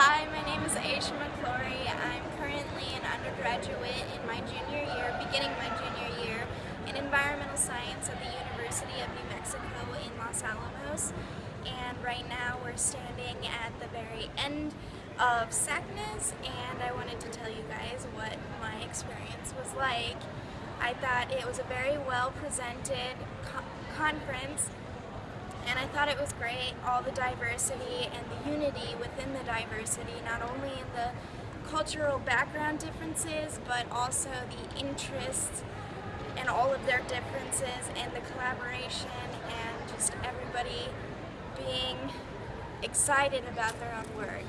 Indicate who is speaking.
Speaker 1: Hi, my name is Aisha McClory. I'm currently an undergraduate in my junior year, beginning my junior year, in environmental science at the University of New Mexico in Los Alamos. And right now we're standing at the very end of SACNAS and I wanted to tell you guys what my experience was like. I thought it was a very well presented co conference thought it was great, all the diversity and the unity within the diversity, not only in the cultural background differences, but also the interests and all of their differences and the collaboration and just everybody being excited about their own work.